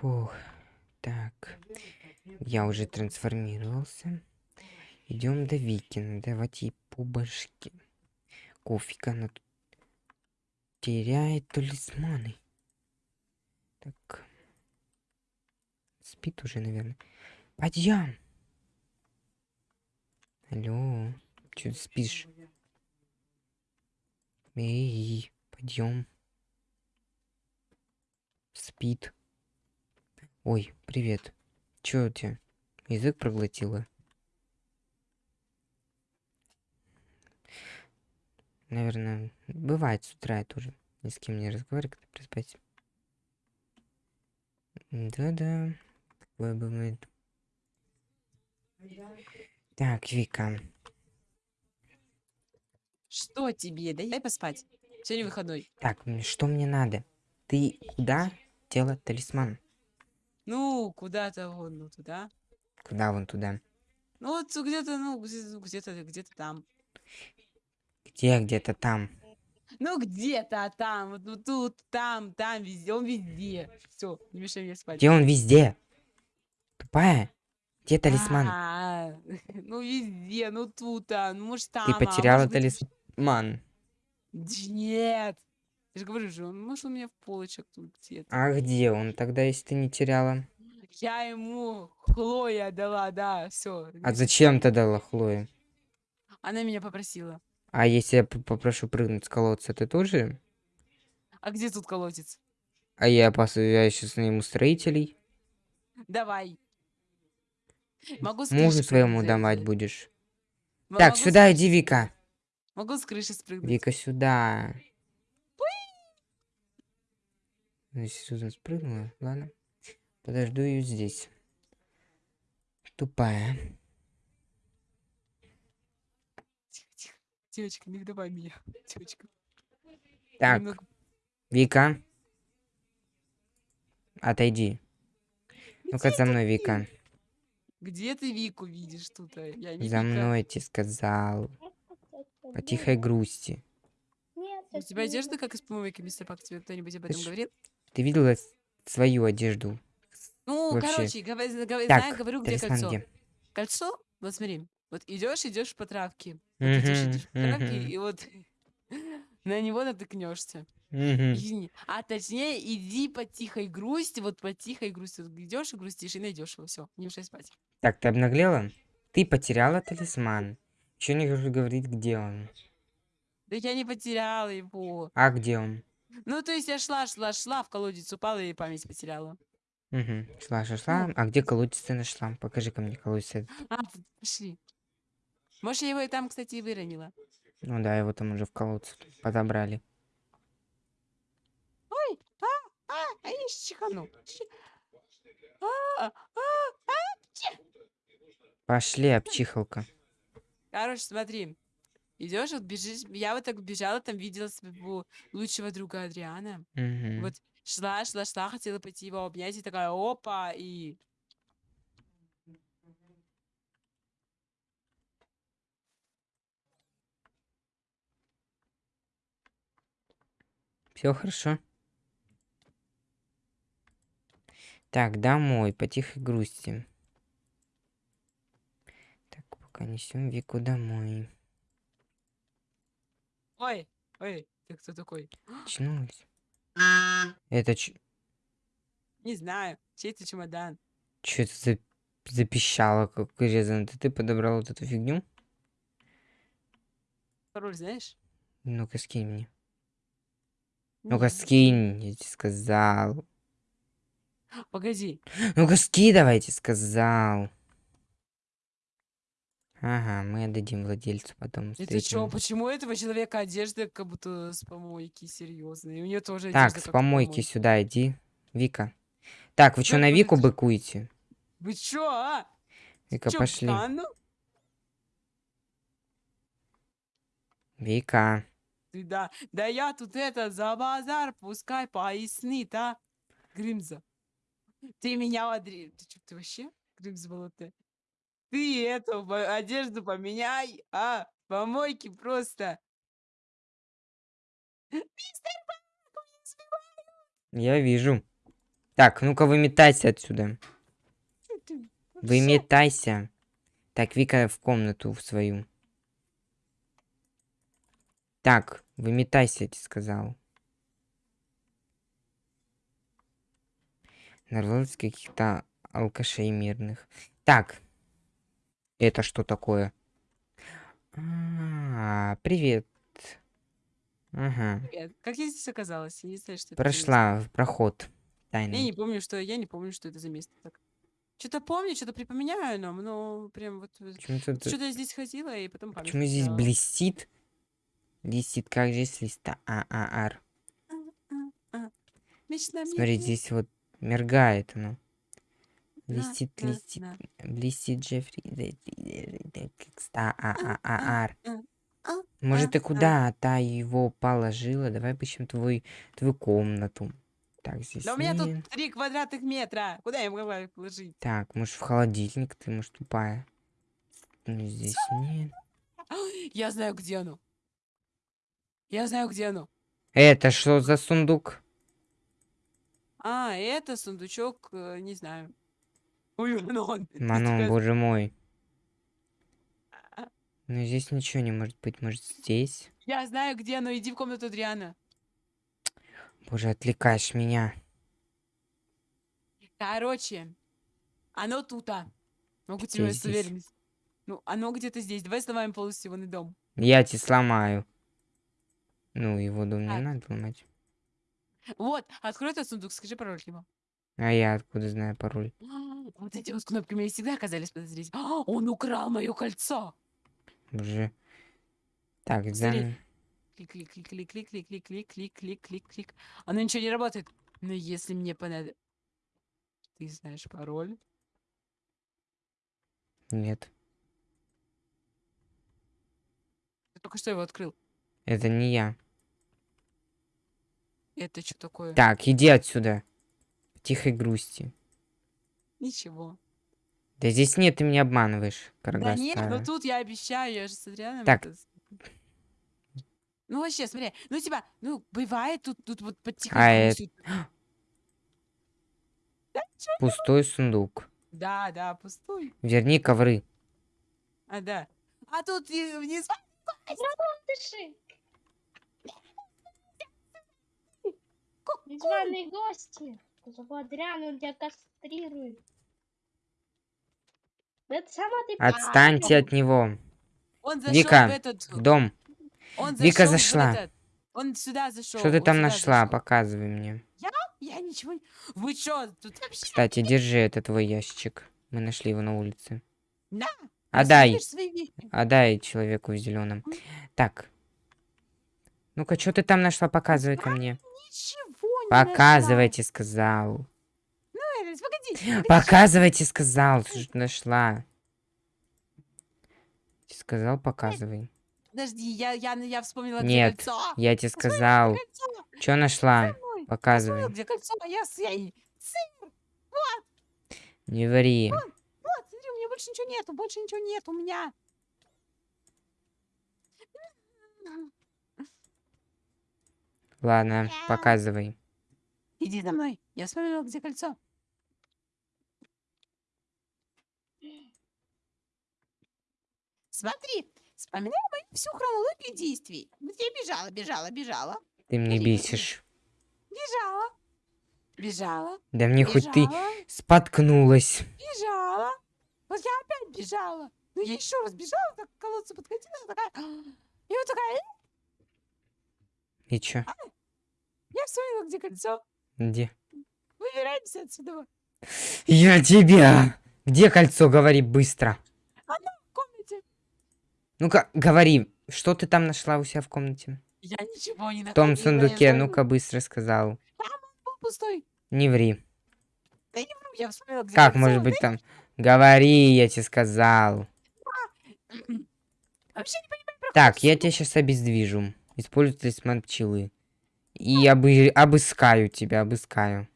Фух. Так. Я уже трансформировался. Идем до Вики. Надо давать ей по башке. Кофика она тут теряет талисманы. Так. Спит уже, наверное. Подъем. Алло. Че ты спишь? Эй, подъем. Спит. Ой, привет. Чё у тебя? Язык проглотила? Наверное, бывает с утра я тоже ни с кем не разговариваю, когда проспать. Да-да, такое бывает. Так, Вика. Что тебе? Дай поспать. Сегодня выходной. Так, что мне надо? Ты куда дела талисман? Ну, куда-то вон, ну, туда. Куда вон туда? Ну, вот где-то, ну, где- где-то, где-то там. Где где-то там? Ну, где-то там, вот ну, тут, там, там, везде, он везде. Все, не мешай мне спать. Где он везде? Тупая? Где талисман? А, Ну, везде, ну, тут, а, ну, может, там. Ты а потеряла талисман. Нет. Я же говорю же, он, может, у меня в полочек тут где-то. А где он тогда, если ты не теряла? Я ему Хлоя дала, да, все. А зачем ты дала Хлое? Она меня попросила. А если я попрошу прыгнуть с колодца, ты тоже? А где тут колодец? А я, пос... я сейчас найму строителей. Давай. Могу с Мужу своему давать будешь. м- Так, сюда иди, Вика. Могу с крыши спрыгнуть. Вика, сюда. Ну, Сьюзан спрыгнула, ладно. Подожду ее здесь. Тупая. Тихо, тихо. Девочка, не выдавай меня. Девочка. Так, немного- Вика. Отойди. Ну-ка за мной, Вика. Где ты Вику видишь тут? Я не За Вика. мной тебе сказал. По тихой грусти. У тебя одежда как из помойки, мистер Пак? Тебе кто-нибудь об этом говорил? Ты видела свою одежду? Ну, вообще. короче, гова- знаю, Так, говорю, где кольцо. где? Кольцо? Вот смотри. Вот идешь, идешь по травке. Вот идешь, идешь по травке, и вот на него натыкнешься. А точнее, иди по тихой грусти, вот по тихой грусти. Вот идешь и грустишь, и найдешь его. Все, не мешай спать. Так, ты обнаглела? Ты потеряла талисман. Еще не говорить, где он. Да я не потеряла его. А где он? Ну, то есть я шла, шла, шла, в колодец упала и память потеряла. Угу. Шла, шла, шла. Ну. А где колодец ты нашла? Покажи ка мне колодец. этот. А, пошли. Может, я его и там, кстати, и выронила. Ну да, его там уже в колодце подобрали. Ой, а, а, а я чихану. Щ- А, а, Пошли, обчихалка. Короче, смотри. Идешь, вот бежишь. Я вот так бежала, там видела своего лучшего друга Адриана. Мгм. Вот шла, шла, шла, хотела пойти его обнять, и такая, опа, и... Все хорошо. Так, домой, по тихой грусти. Так, пока несем Вику домой. Ой, ой, ты кто такой? Очнулась. Это ч... Не знаю, чей-то чемодан. Что это за... запищало, как резано? Это ты подобрал вот эту фигню? Пароль знаешь? Ну-ка, скинь мне. Не, Ну-ка, скинь, я тебе сказал. Погоди. Ну-ка, скидывайте, сказал. Ага, мы отдадим владельцу потом. Это что, встретим. почему этого человека одежда как будто с помойки, серьезно? И у нее тоже Так, одежда с как помойки сюда иди. Вика. Так, вы что, Так, на Вику подожди. быкуете? Вы чё, а? Вика, Чё, пошли. Вика. Ты да, да я тут это за базар, пускай пояснит, а? Гримза. Ты меня одри... Ты чё, ты вообще? Гримза болотая. Ты эту по- одежду поменяй, а? Помойки просто. Я вижу. Так, ну-ка выметайся отсюда. Ты? Выметайся. Так, Вика в комнату в свою. Так, выметайся, я тебе сказал. Нарвалось каких-то алкашей мирных. Так. Это что такое? А, привет. Ага. Привет. Как я здесь оказалась? Я не знаю, что это. Прошла в проход. Я не Тайный. помню, что я не помню, что это за место. Так. Что-то помню, что-то припоминаю нам, но прям вот что-то я здесь ходила и потом память Почему здесь блестит? Блестит, как же с листа А, ААР. Мечта Смотри, мне здесь вот мергает оно. на, Блестит, блестит, блестит Джеффри. Ар. Может, ты а. куда та его положила? Давай поищем твой, твою комнату. Так, здесь Да у меня тут три квадратных метра. Куда я могла их положить? Так, может, в холодильник ты, может, тупая. Ну, здесь нет. Я знаю, где оно. Я знаю, где оно. Это что за сундук? А, это сундучок, э, не знаю. Такая- боже мой. А. Ну, здесь ничего не может быть. Может, здесь? Я знаю, где оно. Иди в комнату Адриана. Боже, отвлекаешь меня. Короче, оно тут, а. Могу тебе Где с здесь? уверенностью. Ну, оно где-то здесь. Давай сломаем полностью его дом. Я тебе сломаю. Ну, его дом не Так. надо ломать. Вот, открой этот сундук, скажи пароль к нему. А я откуда знаю пароль? Вот эти вот кнопки мне всегда казались подозрительными. А, Он украл мое кольцо. Боже. Так, Посмотри. зам... Клик, клик, клик, клик, клик, клик, клик, клик, клик, клик, клик, клик. Оно ничего не работает. Но если мне понадобится... Ты знаешь пароль? Нет. Ты только что его открыл. Это не я. Это что такое? Так, иди отсюда. Тихой грусти. Ничего. Да здесь нет, ты меня обманываешь, Да карга нет, ну старая. тут я обещаю, я же с Адрианом Так. это Ну вообще, смотри, ну типа, ну бывает тут, тут вот под тихой А грустью. Пустой сундук. Да, да, пустой. Верни ковры. А, да. А тут вниз... Незваные гости. Адриана, он тебя кастрирует. Отстаньте от него. Зашел Вика, в этот... Дом. Он Вика зашла. этот- Он сюда зашел. Что ты там нашла? Показывай мне. Я ничего не... Вы чё, тут вообще... Кстати, держи, это твой ящичек. Мы нашли его на улице. На, Отдай. Отдай человеку в зеленом. Так. Ну-ка, что ты там нашла? Показывай ко мне. Ничего не нашла. Показывайте, сказал. Элис, погоди, погоди, Показывайте, сказал. Нашла? Сказал, показывай. Подожди, я, я, я вспомнила, где Нет, кольцо. Я тебе сказал. Что нашла? Показывай. где кольцо, а я с... Я... и- Не ври. Вот, смотри, у меня больше ничего нету, больше ничего нет у меня. Ладно, показывай. Иди за мной, я вспомнила, где кольцо. Смотри, вспоминай мою всю хронологию действий. Вот я бежала, бежала, бежала, Ты мне Смотри, бесишь. бежала, бежала, Да мне хоть ты бежала, споткнулась. бежала. Вот я опять бежала. Ну, я еще раз бежала, так к колодцу подходила, такая... И вот такая, «Э, И чё? я вспомнила, где кольцо. Где? Выбираемся отсюда. Я тебя! Где кольцо? Говори быстро. Комнате. Ну-ка, говори, что ты там нашла у себя в комнате? Я ничего не В находила. том сундуке, ну-ка быстро сказал. был пустой. Не ври. Да не вру, я вспомнила, где Как может быть там? Говори, я тебе сказал. Вообще не понимаю, Так, я тебя сейчас обездвижу. Используй талисман пчелы. И обы... обыскаю тебя, обыскаю.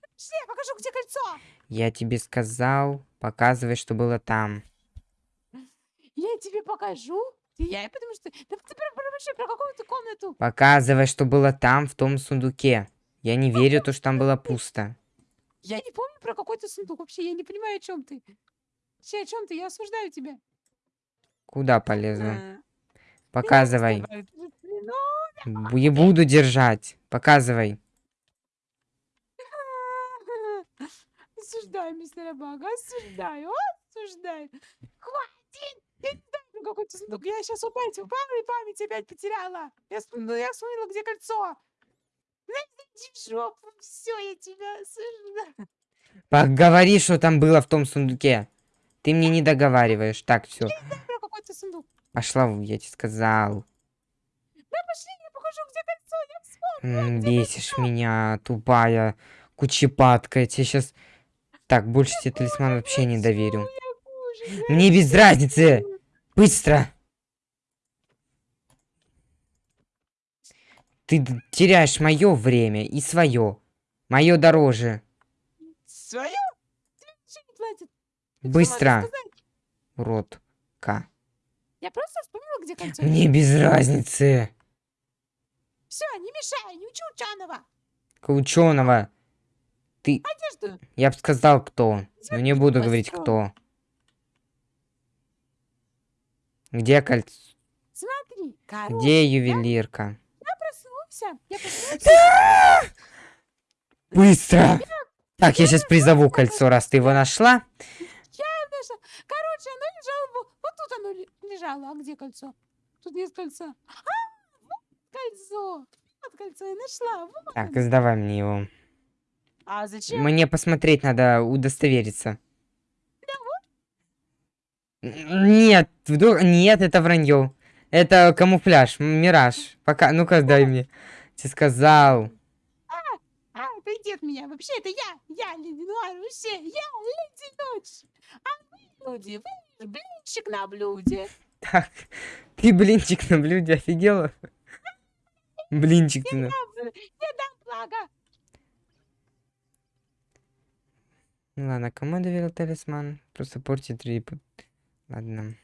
Подожди, я покажу, где кольцо. Я тебе сказал, показывай, что было там. Я тебе покажу. Я, потому что... Да ты про, про, про какую-то комнату. Показывай, что было там, в том сундуке. Я не верю, то, что там было пусто. Я не помню про какой-то сундук вообще, я не понимаю, о чем ты. Вообще, о чем ты? Я осуждаю тебя. Куда полезу? А, Показывай. ты- ну, Не буду держать. Показывай. Осуждаю, мистер Бага, осуждаю, осуждаю. Хватит! Я про какой-то сундук. Я сейчас упасть упала и память опять потеряла. Я вспомнила, я вспомнила, где кольцо. Ну, иди в жопу, все, я тебя осуждаю. Поговори, что там было в том сундуке. Ты мне не договариваешь. Так, все. Про какой-то сундук. Пошла, я тебе сказал. Да пошли, я покажу, где кольцо, я вспомнила. М, Бесишь кольцо. меня, тупая кучепатка. Я тебе сейчас... Так, больше тебе талисман вообще не доверю. Я Мне без разницы. Быстро. Ты теряешь мое время и свое. Мое дороже. Свое? Быстро. сказать? Уродка. Я просто вспомнила, где кольцо. Мне без разницы. Все, не мешай, не учи ученого. Ученого. Ты... Одежду. Я бы сказал, кто. Но не буду говорить, кто. Где кольцо? Смотри, короче, Где ювелирка? я проснулся. Я проснулся. Быстро! Так, я сейчас призову кольцо, раз ты его нашла. Короче, оно лежало во- вот тут оно ле- лежало. А где кольцо? Тут нет кольца. А, вот кольцо. Вот кольцо я нашла. Вот Так, сдавай мне его. А зачем? Мне посмотреть надо, удостовериться. Нет, вдруг... Нет, это вранье. Это камуфляж, мираж. Пока, ну-ка, дай мне. Тебе сказал. А, отойди от меня. Вообще, это я. Я Леди Нуар. Вообще, я Леди Ночь. А вы, люди, вы блинчик на блюде. Так, ты блинчик на блюде, офигела? Блинчик ты на... Я дам благо. Ну ладно, кому доверил талисман? Просто портит рип. Ладно.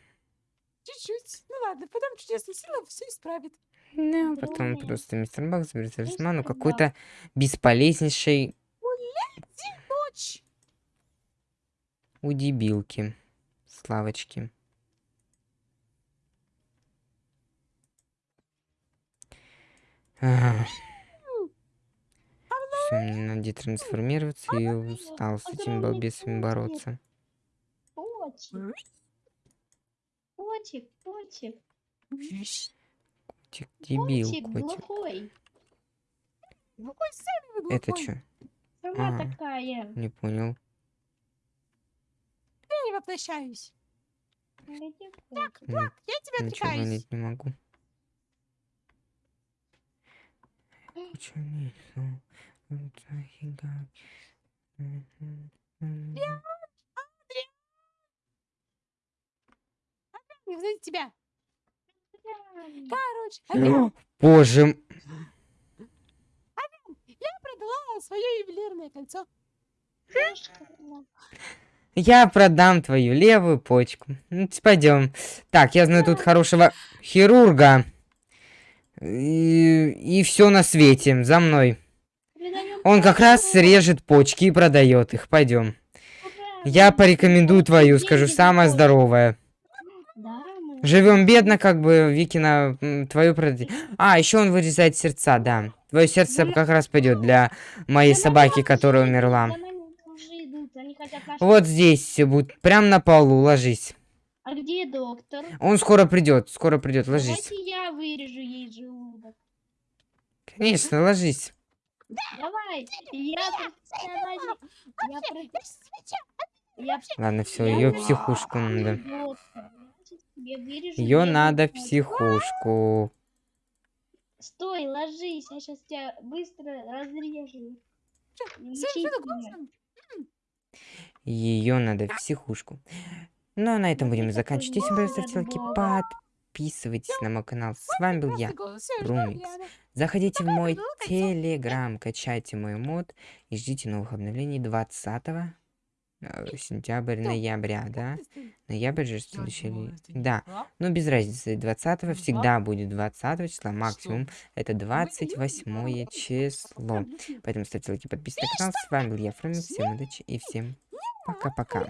Чуть-чуть. Ну ладно, потом чудесная сила все исправит. Ну, потом Блин. просто мистер Бак заберет талисман, ну какой-то бесполезнейший Ночь. у дебилки. Славочки. Все, мне надо трансформироваться и устал с этими балбесами бороться. Котик. Котик, котик. Котик, дебил, Котик котик. глухой. Какой сами вы Это глухой. что? Сама А. такая. Не понял. Я не воплощаюсь. Так, Влад, я тебя Ничего отвлекаюсь. понять не могу. Чё несу? Вот офига. Мгм, м. Не взять тебя. Короче, опять Боже, м- я продала свое ювелирное кольцо. я продам твою левую почку. Ну, пойдем. Так, я знаю тут хорошего хирурга. И, все на свете. За мной. Он как раз кольцо. режет почки и продает их. Пойдем. Я порекомендую твою, скажу, самая здоровая. Живем бедно, как бы Викина твою продать. А, еще он вырезает сердца, да. Твое сердце как раз пойдет для моей собаки, которая умерла. наш- Вот здесь всё будет, прям на полу, ложись. А где доктор? Он скоро придет, скоро придет, ложись. Давайте я вырежу ей желудок. Конечно, ложись. Давай, я Ладно, все, ее психушку надо. Ее надо в психушку. Стой, ложись, я сейчас тебя быстро разрежу. Ее надо в психушку. Ну, а на этом будем заканчивать. Если вам ставьте лайки, подписывайтесь на мой канал. С вами был я. Румикс. Заходите в мой телеграм, качайте мой мод и ждите новых обновлений 20 э, сентябрь, Что? ноября, да? Ноябрь же следующий. Да, ну без разницы. 20 Ну, всегда будет 20 числа максимум. Это Мы 28 число. Поэтому ставьте лайки, подписывайтесь на канал. С вами был я, Фрэнк. Всем удачи и всем пока-пока.